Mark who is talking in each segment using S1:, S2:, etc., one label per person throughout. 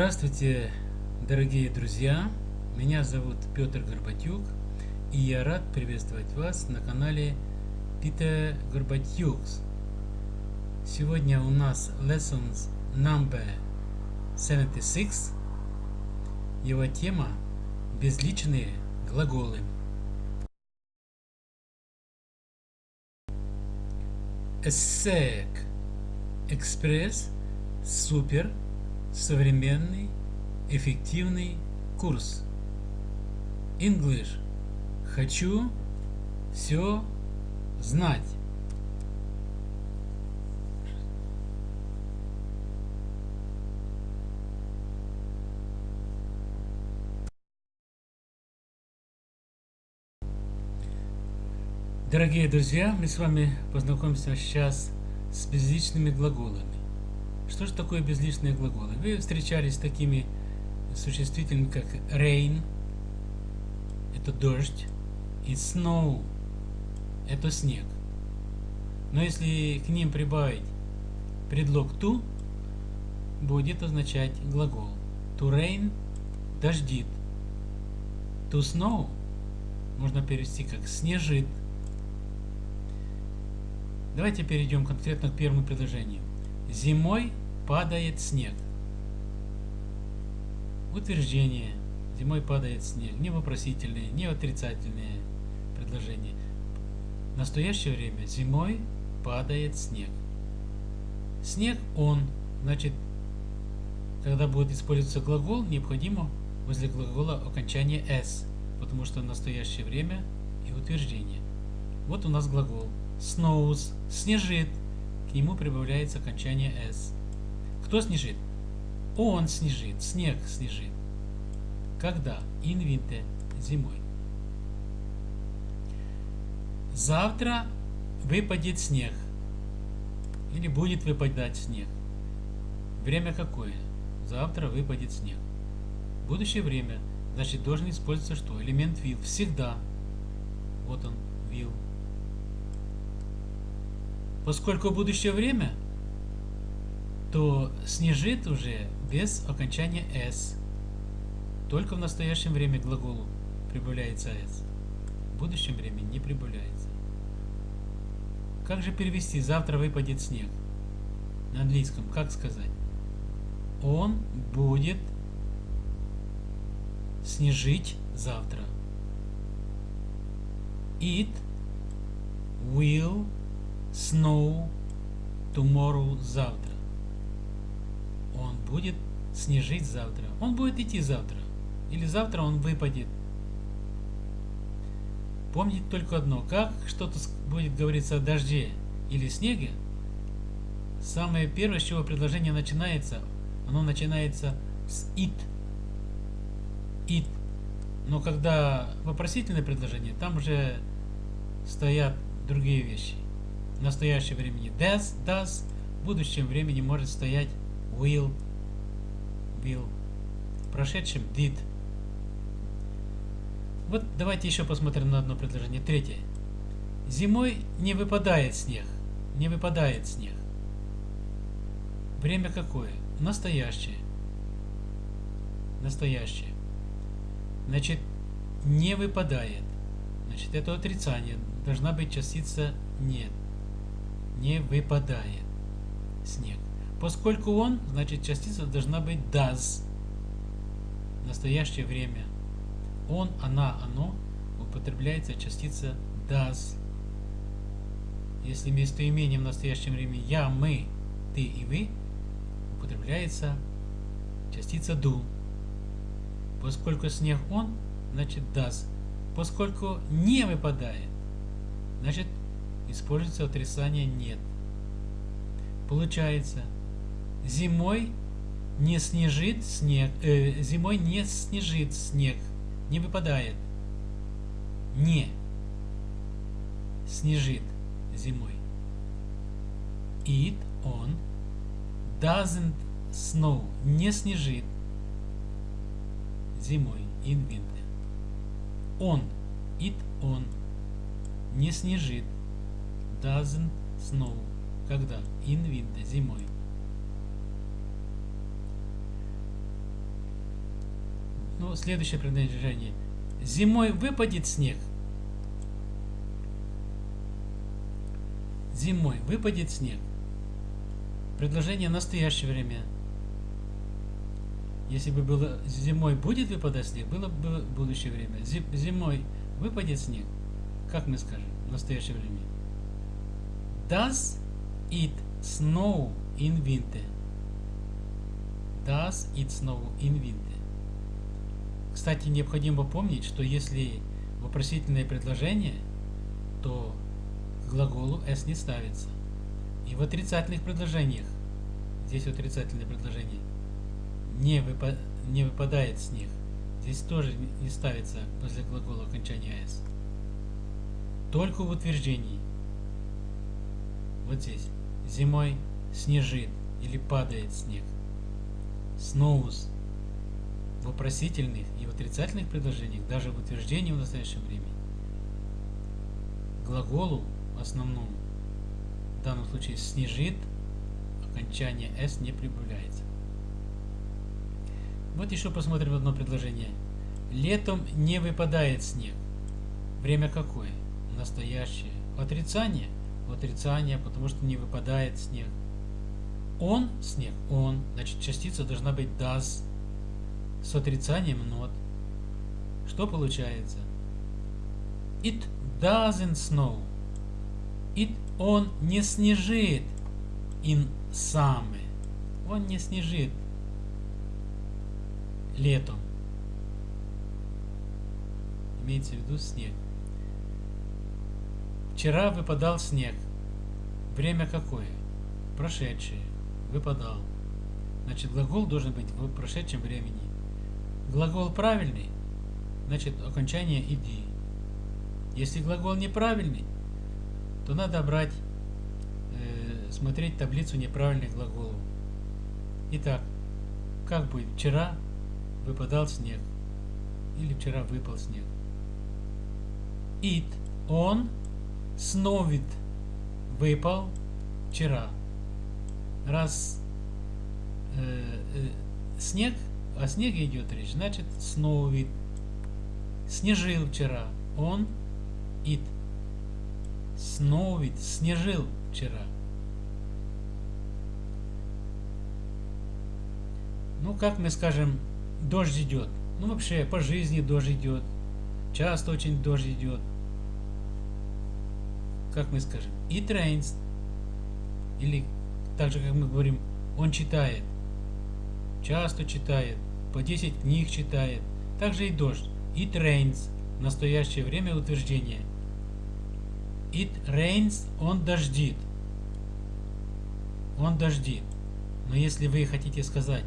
S1: Здравствуйте, дорогие друзья! Меня зовут Петр Горбатюк, и я рад приветствовать вас на канале Peter Горбатюкс. Сегодня у нас lessons number 76. Его тема – безличные глаголы. ESSEC Экспресс Супер современный, эффективный курс. English. Хочу все знать. Дорогие друзья, мы с вами познакомимся сейчас с безличными глаголами. Что же такое безличные глаголы? Вы встречались с такими существительными, как rain, это дождь, и snow, это снег. Но если к ним прибавить предлог to, будет означать глагол. To rain – дождит. To snow можно перевести как снежит. Давайте перейдем конкретно к первому предложению. Зимой падает снег. Утверждение. Зимой падает снег. Не вопросительные, не отрицательные предложения. В настоящее время зимой падает снег. Снег он. Значит, когда будет использоваться глагол, необходимо возле глагола окончание s, потому что в настоящее время и утверждение. Вот у нас глагол. Snows. Снежит. К нему прибавляется окончание s. Кто снежит? Он снежит, снег снежит. Когда? Инвинте, зимой. Завтра выпадет снег. Или будет выпадать снег. Время какое? Завтра выпадет снег. Будущее время. Значит, должен использоваться что? Элемент will. Всегда. Вот он, will. Поскольку будущее время, то снежит уже без окончания s. Только в настоящем время глаголу прибавляется s. В будущем времени не прибавляется. Как же перевести «завтра выпадет снег»? На английском как сказать? Он будет снежить завтра. It will snow tomorrow завтра будет снежить завтра. Он будет идти завтра. Или завтра он выпадет. Помните только одно. Как что-то будет говориться о дожде или снеге, самое первое, с чего предложение начинается, оно начинается с it. It. Но когда вопросительное предложение, там уже стоят другие вещи. В настоящем времени does, does, в будущем времени может стоять will, will. В прошедшем did. Вот давайте еще посмотрим на одно предложение. Третье. Зимой не выпадает снег. Не выпадает снег. Время какое? Настоящее. Настоящее. Значит, не выпадает. Значит, это отрицание. Должна быть частица нет. Не выпадает снег. Поскольку он, значит частица должна быть does. В настоящее время. Он, она, оно употребляется частица does. Если местоимение в настоящем времени я, мы, ты и вы, употребляется частица do. Поскольку снег он, значит does. Поскольку не выпадает, значит используется отрицание нет. Получается, Зимой не снежит снег, э, зимой не снежит снег, не выпадает. Не снежит зимой. It, он, doesn't snow, не снежит зимой, in winter. Он, it, он, не снежит, doesn't snow, когда, in winter, зимой. Следующее предложение. Зимой выпадет снег. Зимой выпадет снег. Предложение настоящее время. Если бы было зимой будет выпадать снег, было бы будущее время. Зимой выпадет снег. Как мы скажем в настоящее время? Does it snow in winter? Does it snow in winter? Кстати, необходимо помнить, что если вопросительное предложение, то глаголу s не ставится. И в отрицательных предложениях, здесь отрицательное предложение, не, выпа не выпадает снег. Здесь тоже не ставится после глагола окончания s. Только в утверждении. Вот здесь. Зимой снежит или падает снег. Snows. В вопросительных и в отрицательных предложениях, даже в утверждении в настоящем времени, глаголу основному, в данном случае снежит, окончание s не прибавляется. Вот еще посмотрим одно предложение. Летом не выпадает снег. Время какое? Настоящее. Отрицание? Отрицание, потому что не выпадает снег. Он, снег, он, значит частица должна быть does с отрицанием not. Что получается? It doesn't snow. It он не снежит in summer. Он не снежит летом. Имеется в виду снег. Вчера выпадал снег. Время какое? Прошедшее. Выпадал. Значит, глагол должен быть в прошедшем времени. Глагол правильный, значит, окончание иди. Если глагол неправильный, то надо брать, э, смотреть таблицу неправильных глаголов. Итак, как будет? Вчера выпадал снег. Или вчера выпал снег. It, он, сновит, выпал вчера. Раз э, э, снег, о снеге идет речь, значит сновит. Снежил вчера. Он, it. Сновит, снежил вчера. Ну, как мы скажем, дождь идет. Ну, вообще, по жизни дождь идет. Часто очень дождь идет. Как мы скажем? It rains. Или так же, как мы говорим, он читает. Часто читает. По 10 книг читает. Также и дождь. It rains. В настоящее время утверждение. It rains. Он дождит. Он дождит. Но если вы хотите сказать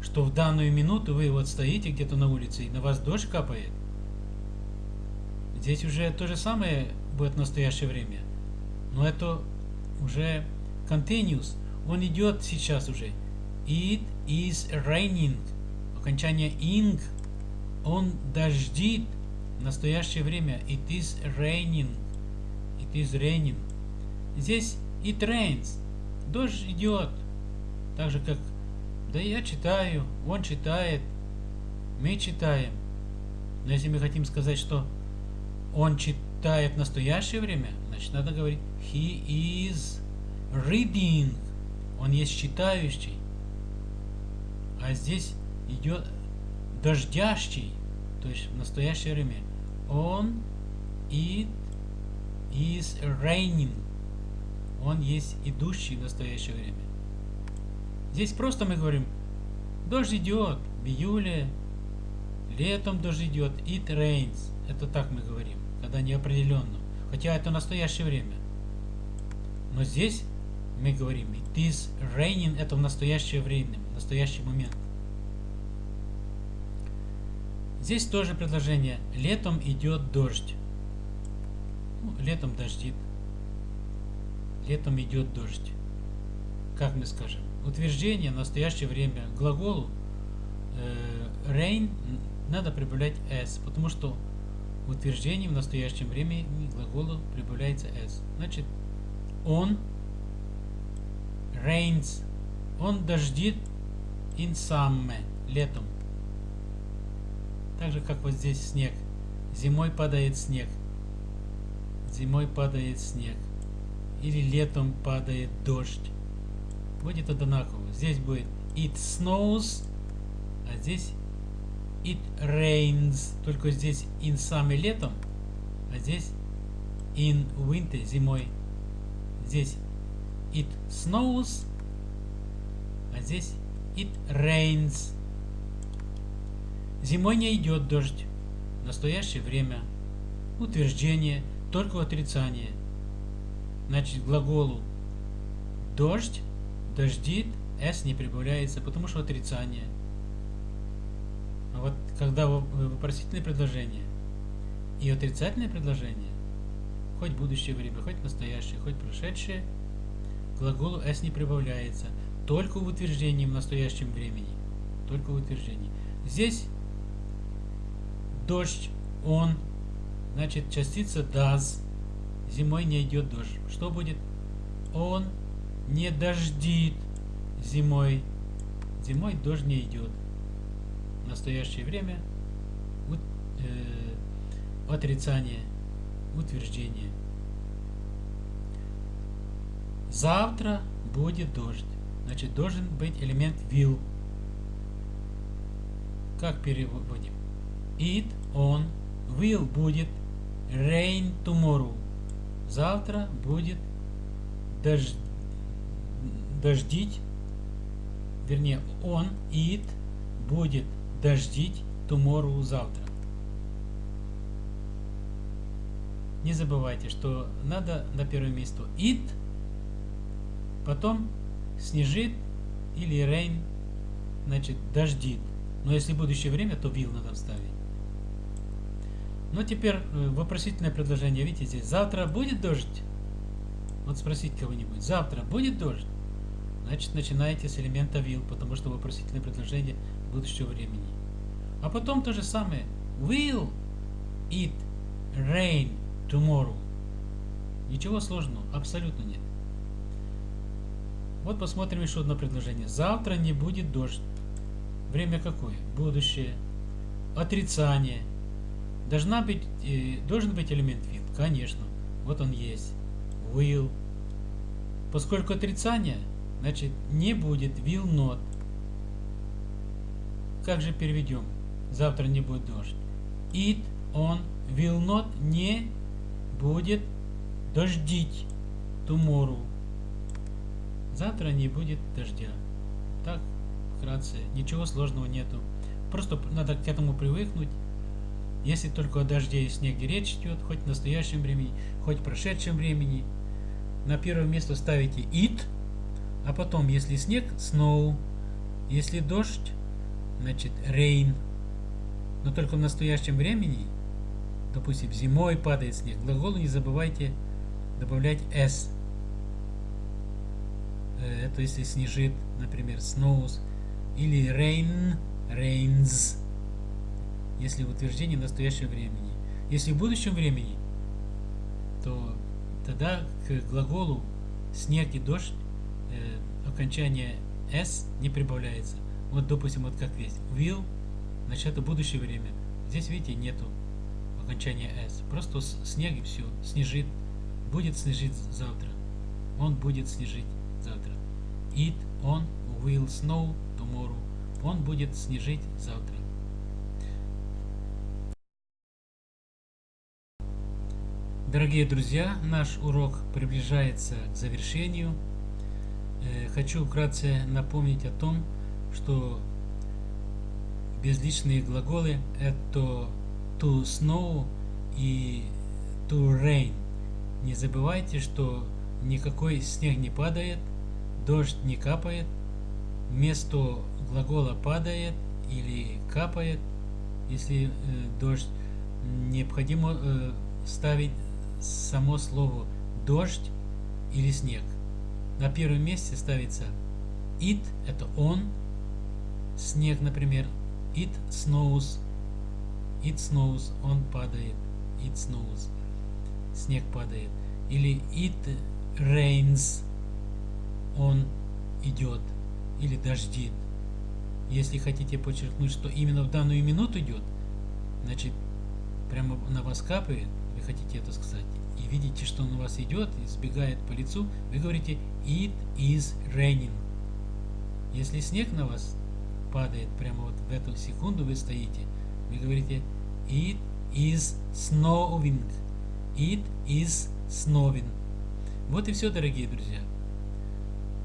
S1: что в данную минуту вы вот стоите где-то на улице и на вас дождь капает, здесь уже то же самое будет в настоящее время. Но это уже continuous. Он идет сейчас уже. It is raining. Окончание ing. Он дождит. В настоящее время. It is raining. It is raining. Здесь it rains. Дождь идет. Так же, как да я читаю, он читает, мы читаем. Но если мы хотим сказать, что он читает в настоящее время, значит надо говорить he is reading. Он есть читающий. А здесь идет дождящий, то есть в настоящее время. Он it is raining. Он есть идущий в настоящее время. Здесь просто мы говорим, дождь идет в июле, летом дождь идет, it rains. Это так мы говорим, когда неопределенно. Хотя это настоящее время. Но здесь мы говорим, is raining, это в настоящее время, в настоящий момент. Здесь тоже предложение. Летом идет дождь. Ну, летом дождит. Летом идет дождь. Как мы скажем? утверждение в настоящее время глаголу э, rain надо прибавлять s, потому что в утверждении в настоящем времени глаголу прибавляется s. Значит, он rains, он дождит in summer, летом. Так же, как вот здесь снег. Зимой падает снег. Зимой падает снег. Или летом падает дождь. Будет одинаково. Здесь будет it snows, а здесь it rains. Только здесь in summer летом, а здесь in winter зимой. Здесь it snows, а здесь it rains. Зимой не идет дождь. Настоящее время утверждение, только отрицание. Значит, глаголу дождь, дождит, s не прибавляется, потому что отрицание. А вот когда вопросительное предложение и отрицательное предложение, хоть будущее время, хоть настоящее, хоть прошедшее, глаголу s не прибавляется, только в утверждении в настоящем времени. Только в утверждении. Здесь дождь, он, значит, частица does, зимой не идет дождь. Что будет? Он не дождит зимой. Зимой дождь не идет. В настоящее время э, отрицание, утверждение. Завтра будет дождь. Значит, должен быть элемент will. Как переводим? It, он, will будет rain tomorrow. Завтра будет дождь, дождить, вернее, он, it, будет дождить tomorrow завтра. Не забывайте, что надо на первое место it, потом снежит или rain, значит дождит. Но если будущее время, то will надо вставить. Ну, теперь э, вопросительное предложение. Видите, здесь завтра будет дождь? Вот спросить кого-нибудь. Завтра будет дождь? Значит, начинаете с элемента will, потому что вопросительное предложение будущего времени. А потом то же самое. Will it rain tomorrow? Ничего сложного, абсолютно нет. Вот посмотрим еще одно предложение. Завтра не будет дождь. Время какое? Будущее. Отрицание. Должна быть, э, должен быть элемент will? Конечно. Вот он есть. Will. Поскольку отрицание, значит не будет will not. Как же переведем? Завтра не будет дождь. It, он, will not, не будет дождить. Tomorrow. Завтра не будет дождя. Так, вкратце, ничего сложного нету. Просто надо к этому привыкнуть. Если только о дожде и снеге речь идет, хоть в настоящем времени, хоть в прошедшем времени, на первое место ставите it, а потом, если снег, snow, если дождь, значит rain. Но только в настоящем времени, допустим, зимой падает снег, глаголу не забывайте добавлять s это если снежит, например, snows, или rain, rains, если в утверждении настоящего времени. Если в будущем времени, то тогда к глаголу снег и дождь э, окончание s не прибавляется. Вот, допустим, вот как здесь. Will, значит, это будущее время. Здесь, видите, нету окончания s. Просто снег и все. Снежит. Будет снежить завтра. Он будет снежить завтра. It, он, will snow tomorrow. Он будет снежить завтра. Дорогие друзья, наш урок приближается к завершению. Э, хочу вкратце напомнить о том, что безличные глаголы это to snow и to rain. Не забывайте, что никакой снег не падает, дождь не капает, вместо глагола падает или капает, если э, дождь, необходимо э, ставить само слово дождь или снег. На первом месте ставится it, это он, снег, например, it snows, it snows, он падает, it snows, снег падает. Или it rains, он идет или дождит. Если хотите подчеркнуть, что именно в данную минуту идет, значит, прямо на вас капает, вы хотите это сказать, и видите, что он у вас идет, и сбегает по лицу, вы говорите it is raining. Если снег на вас падает прямо вот в эту секунду вы стоите, вы говорите it is snowing. It is snowing. Вот и все, дорогие друзья.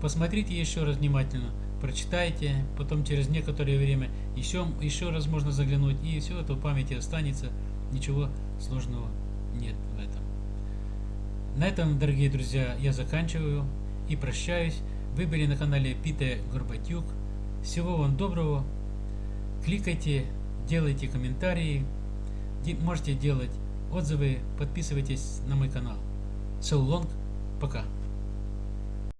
S1: Посмотрите еще раз внимательно, прочитайте, потом через некоторое время еще, еще раз можно заглянуть, и все это в памяти останется. Ничего сложного нет в этом. На этом, дорогие друзья, я заканчиваю и прощаюсь. Вы были на канале Пита Горбатюк. Всего вам доброго. Кликайте, делайте комментарии, можете делать отзывы, подписывайтесь на мой канал. So long, пока.